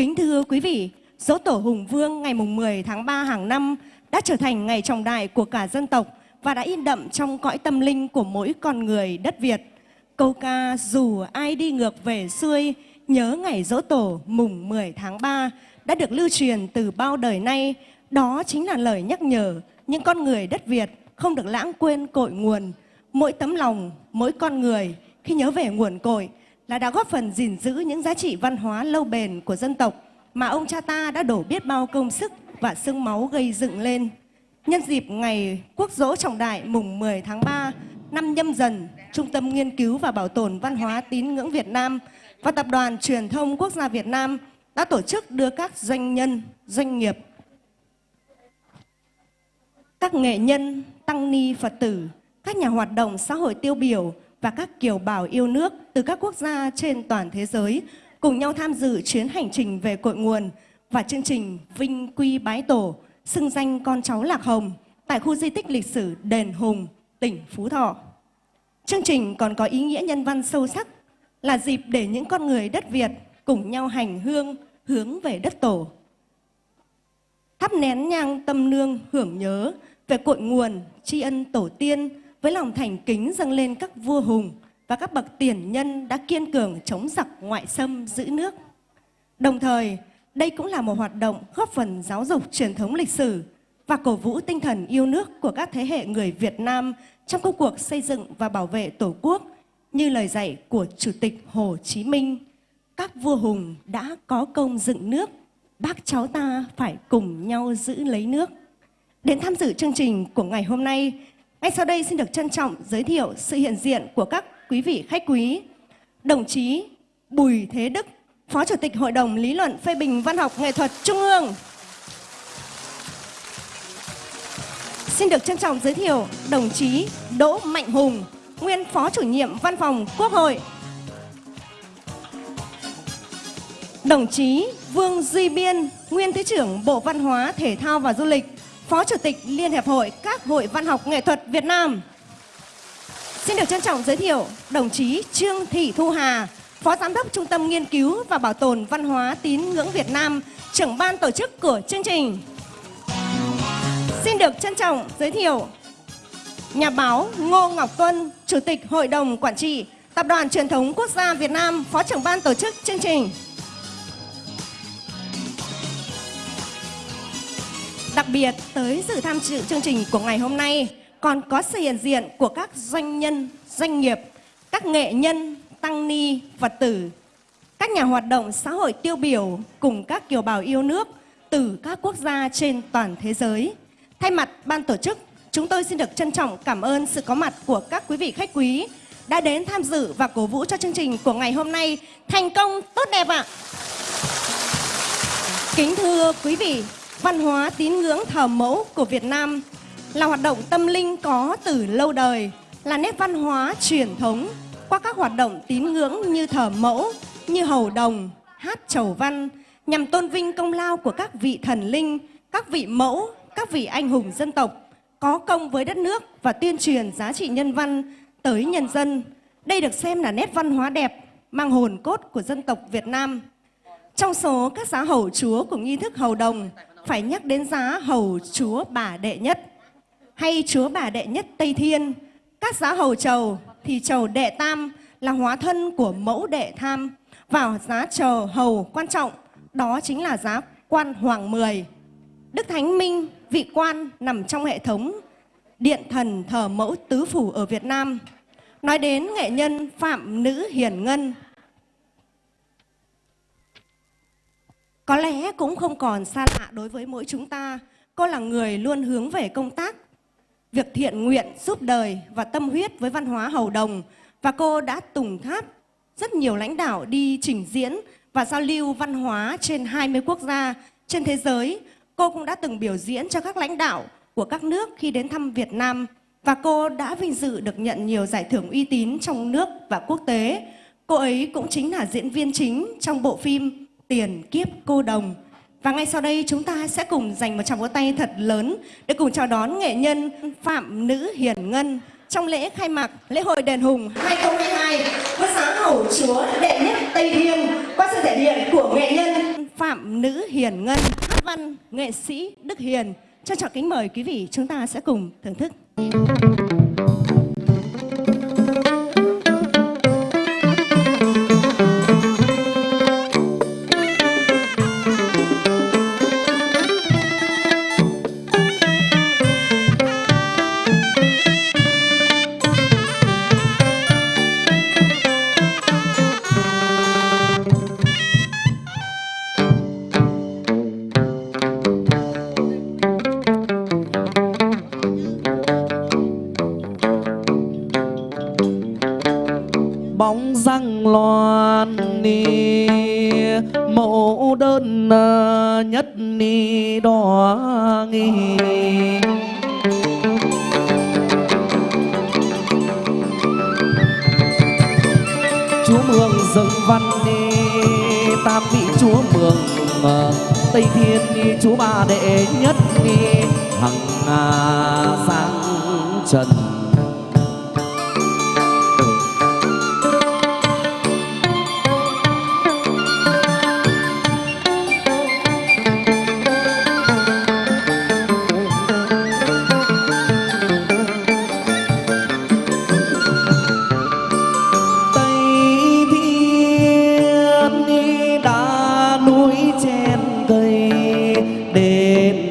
Kính thưa quý vị, dỗ tổ Hùng Vương ngày mùng 10 tháng 3 hàng năm đã trở thành ngày trọng đại của cả dân tộc và đã in đậm trong cõi tâm linh của mỗi con người đất Việt. Câu ca dù ai đi ngược về xuôi, nhớ ngày dỗ tổ mùng 10 tháng 3 đã được lưu truyền từ bao đời nay. Đó chính là lời nhắc nhở những con người đất Việt không được lãng quên cội nguồn. Mỗi tấm lòng, mỗi con người khi nhớ về nguồn cội là đã góp phần gìn giữ những giá trị văn hóa lâu bền của dân tộc mà ông cha ta đã đổ biết bao công sức và xương máu gây dựng lên. Nhân dịp ngày quốc dỗ trọng đại mùng 10 tháng 3 năm nhâm dần, Trung tâm Nghiên cứu và Bảo tồn Văn hóa Tín ngưỡng Việt Nam và Tập đoàn Truyền thông Quốc gia Việt Nam đã tổ chức đưa các doanh nhân, doanh nghiệp, các nghệ nhân, tăng ni Phật tử, các nhà hoạt động xã hội tiêu biểu và các kiều bào yêu nước từ các quốc gia trên toàn thế giới cùng nhau tham dự chuyến hành trình về cội nguồn và chương trình Vinh Quy Bái Tổ, xưng danh con cháu Lạc Hồng tại khu di tích lịch sử Đền Hùng, tỉnh Phú Thọ. Chương trình còn có ý nghĩa nhân văn sâu sắc là dịp để những con người đất Việt cùng nhau hành hương hướng về đất tổ. Thắp nén nhang tâm nương hưởng nhớ về cội nguồn, tri ân tổ tiên với lòng thành kính dâng lên các vua hùng và các bậc tiền nhân đã kiên cường chống giặc ngoại xâm giữ nước. Đồng thời, đây cũng là một hoạt động góp phần giáo dục truyền thống lịch sử và cổ vũ tinh thần yêu nước của các thế hệ người Việt Nam trong công cuộc xây dựng và bảo vệ Tổ quốc như lời dạy của Chủ tịch Hồ Chí Minh. Các vua hùng đã có công dựng nước, bác cháu ta phải cùng nhau giữ lấy nước. Đến tham dự chương trình của ngày hôm nay, ngay sau đây xin được trân trọng giới thiệu sự hiện diện của các quý vị khách quý. Đồng chí Bùi Thế Đức, Phó Chủ tịch Hội đồng Lý luận phê bình văn học nghệ thuật Trung ương. Xin được trân trọng giới thiệu đồng chí Đỗ Mạnh Hùng, nguyên Phó Chủ nhiệm Văn phòng Quốc hội. Đồng chí Vương Duy Biên, nguyên Thứ trưởng Bộ Văn hóa, Thể thao và Du lịch, Phó Chủ tịch Liên Hiệp hội các hội văn học nghệ thuật Việt Nam. Xin được trân trọng giới thiệu đồng chí Trương Thị Thu Hà, Phó Giám đốc Trung tâm Nghiên cứu và Bảo tồn Văn hóa Tín ngưỡng Việt Nam, trưởng ban tổ chức của chương trình. Xin được trân trọng giới thiệu nhà báo Ngô Ngọc Tuân, Chủ tịch Hội đồng Quản trị Tập đoàn Truyền thống Quốc gia Việt Nam, Phó trưởng ban tổ chức chương trình. Đặc biệt tới dự tham dự chương trình của ngày hôm nay còn có sự hiện diện của các doanh nhân, doanh nghiệp, các nghệ nhân, tăng ni, Phật tử, các nhà hoạt động xã hội tiêu biểu cùng các kiều bào yêu nước từ các quốc gia trên toàn thế giới. Thay mặt ban tổ chức, chúng tôi xin được trân trọng cảm ơn sự có mặt của các quý vị khách quý đã đến tham dự và cổ vũ cho chương trình của ngày hôm nay thành công tốt đẹp ạ. Kính thưa quý vị, văn hóa tín ngưỡng thờ mẫu của Việt Nam là hoạt động tâm linh có từ lâu đời, là nét văn hóa truyền thống qua các hoạt động tín ngưỡng như thờ mẫu, như hầu đồng, hát chầu văn nhằm tôn vinh công lao của các vị thần linh, các vị mẫu, các vị anh hùng dân tộc có công với đất nước và tuyên truyền giá trị nhân văn tới nhân dân. Đây được xem là nét văn hóa đẹp, mang hồn cốt của dân tộc Việt Nam. Trong số các giá hầu chúa của nghi thức hầu đồng, phải nhắc đến giá hầu chúa bà đệ nhất hay chúa bà đệ nhất Tây Thiên. Các giá hầu trầu thì trầu đệ tam là hóa thân của mẫu đệ tham. Vào giá trầu hầu quan trọng đó chính là giá quan hoàng mười. Đức Thánh Minh, vị quan nằm trong hệ thống điện thần thờ mẫu tứ phủ ở Việt Nam. Nói đến nghệ nhân Phạm Nữ Hiền Ngân, Có lẽ cũng không còn xa lạ đối với mỗi chúng ta. Cô là người luôn hướng về công tác, việc thiện nguyện, giúp đời và tâm huyết với văn hóa hầu đồng. Và cô đã tùng tháp rất nhiều lãnh đạo đi trình diễn và giao lưu văn hóa trên 20 quốc gia trên thế giới. Cô cũng đã từng biểu diễn cho các lãnh đạo của các nước khi đến thăm Việt Nam. Và cô đã vinh dự được nhận nhiều giải thưởng uy tín trong nước và quốc tế. Cô ấy cũng chính là diễn viên chính trong bộ phim tiền kiếp cô đồng. Và ngay sau đây chúng ta sẽ cùng dành một tràng vỗ tay thật lớn để cùng chào đón nghệ nhân Phạm Nữ Hiền Ngân trong lễ khai mạc lễ hội đền Hùng 2022 với sáng hầu chúa đệ nhất Tây Thiên qua sự thể hiện của nghệ nhân Phạm Nữ Hiền Ngân, hát văn nghệ sĩ Đức Hiền. Cho trọng kính mời quý vị chúng ta sẽ cùng thưởng thức. Nghi chúa mường dâng văn đi, tam vị chúa mường tây thiên đi, chúa ba đệ nhất đi, hằng à, sang trần.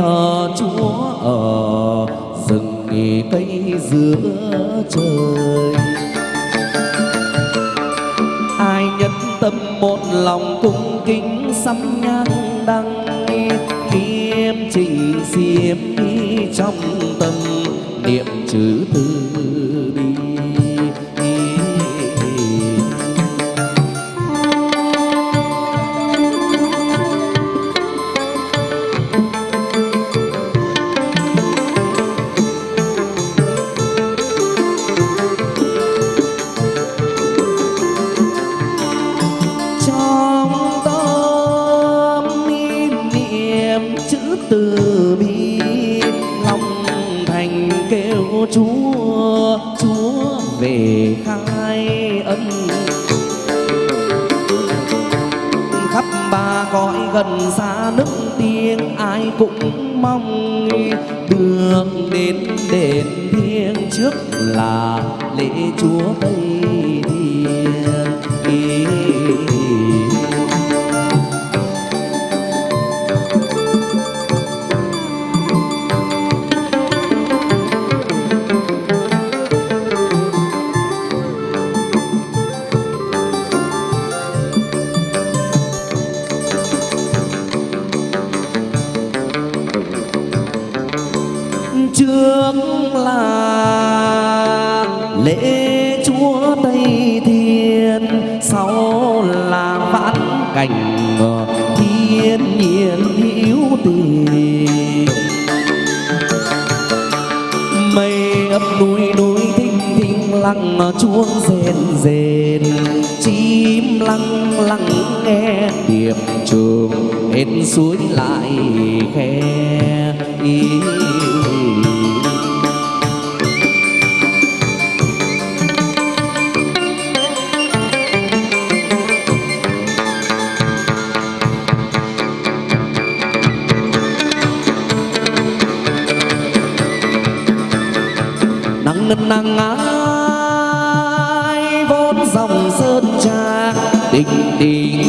Thờ Chúa ở rừng nghỉ cây giữa trời. Ai nhất tâm một lòng cung kính sắm nhang đăng em trình xiêm đi trong tâm, niệm chữ từ chữ từ bi lòng thành kêu chúa chúa về khai ân. Khắp ba cõi gần xa nước tiếng, ai cũng mong đường đến đền thiêng trước là lễ chúa tây lễ chúa tây thiên, sau là vãn cảnh thiên nhiên hữu tình. Mây ấp núi núi thinh thinh lặng, chuông rền rền, chim lăng lăng nghe điệp trường hết suối lại khe ý nân nắng ai vốn dòng sơn trà tình tình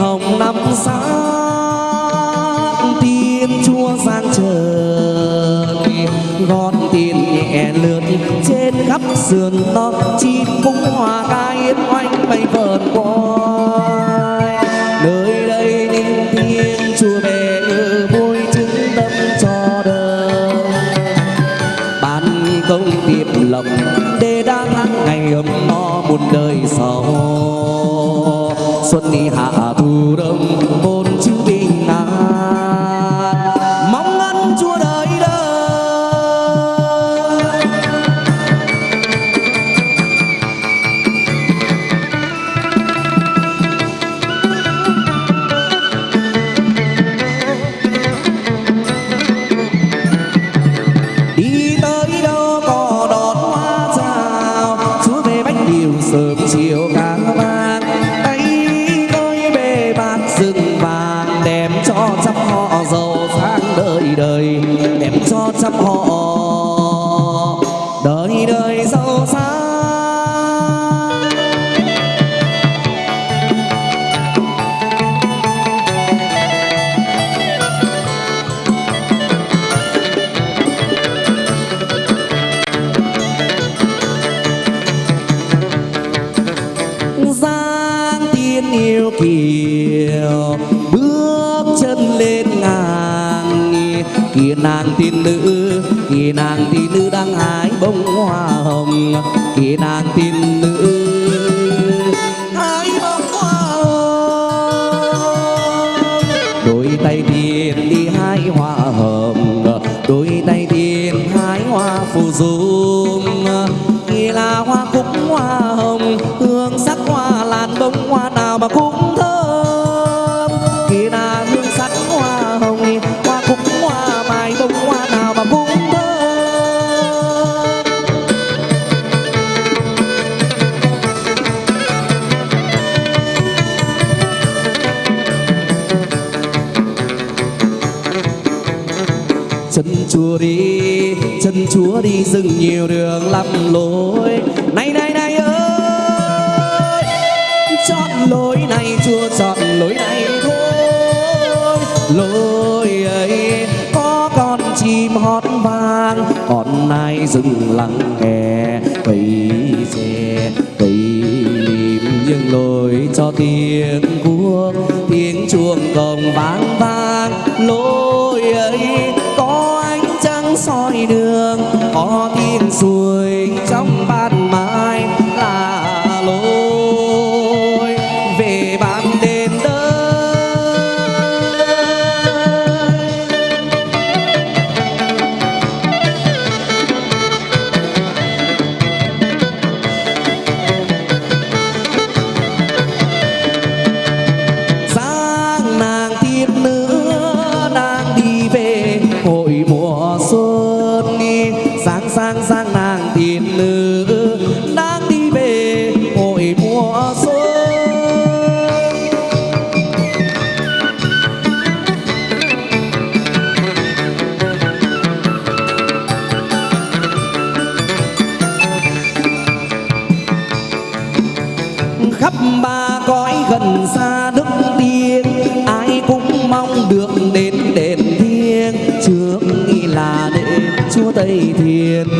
hồng năm xã tiên chúa gian trời gót tiền nhẹ lượn trên khắp sườn non chim cũng hòa ca yến oanh bay vờn quay nơi đây những tiếng chúa về ngự vui chứng tâm cho đời. Ban công tiệp lộc để đang ngày ấm no muôn đời sau. Xuân đi hạ Ram sang sang nàng tin nữ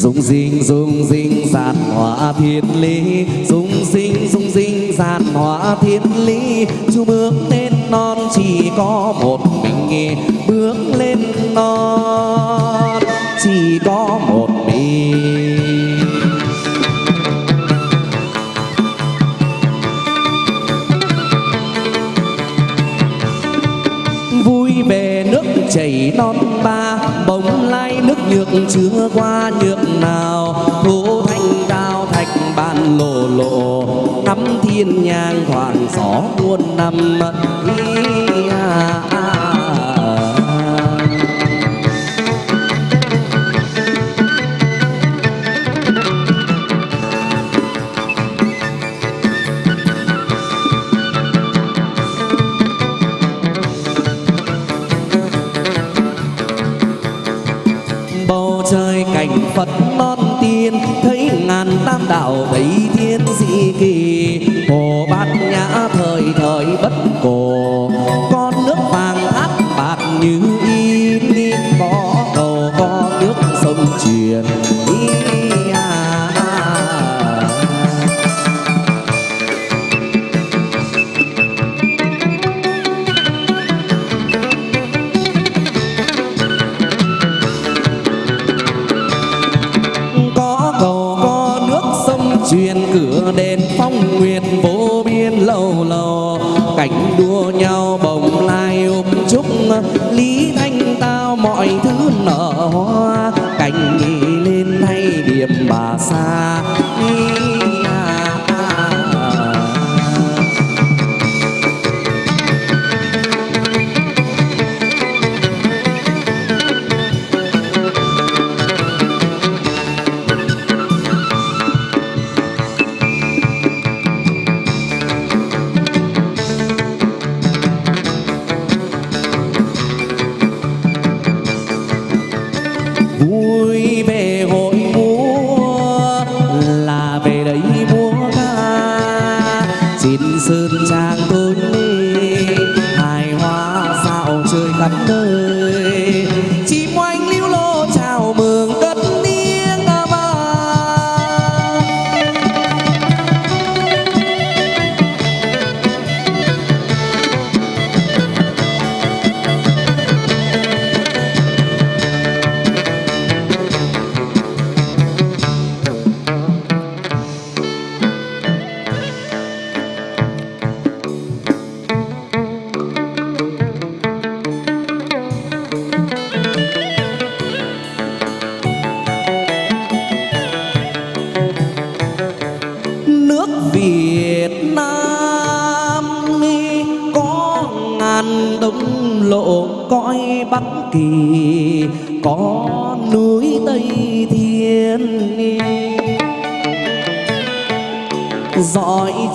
Dung dinh dung dinh giàn hóa thiên lý. Dung dinh dung dinh giàn hóa thiên lý. Chú bước lên non, chỉ có một mình nghe. Bước lên non, chỉ có một mình. Vui về nước chảy non ba chưa qua nước nào. Thu thanh cao thạch bàn lộ lộ, thắm thiên nhang thoảng gió muôn năm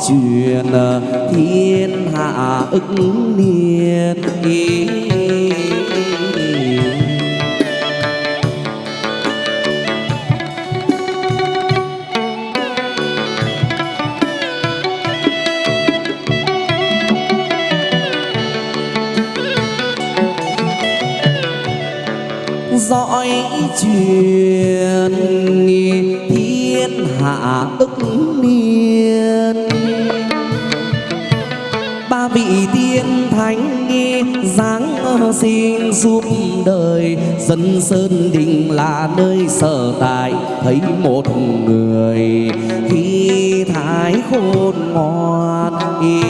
truyền ờ, thiên hạ ức niên dõi truyền thiên hạ ức niên vị tiên thánh nghi dáng xin giúp đời, dân sơn đình là nơi sở tại, thấy một người. Khi thái khôn ngoan ý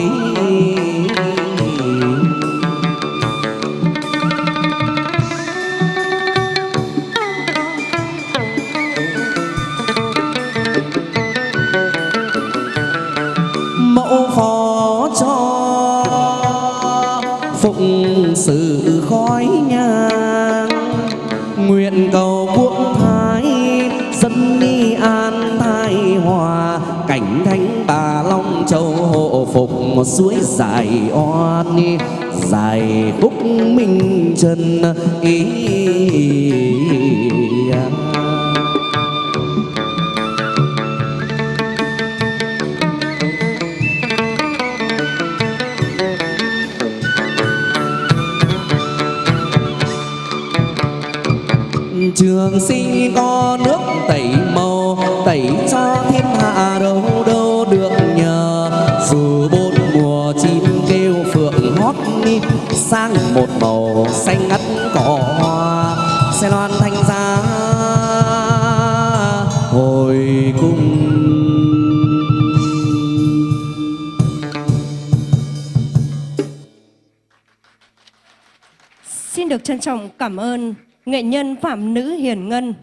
một suối dài oan, dài phúc minh trần ý. Trường sinh có nước tẩy màu, tẩy cho thiên hạ đâu. Sẽ loan thanh giá hồi cung Xin được trân trọng cảm ơn nghệ nhân Phạm Nữ Hiền Ngân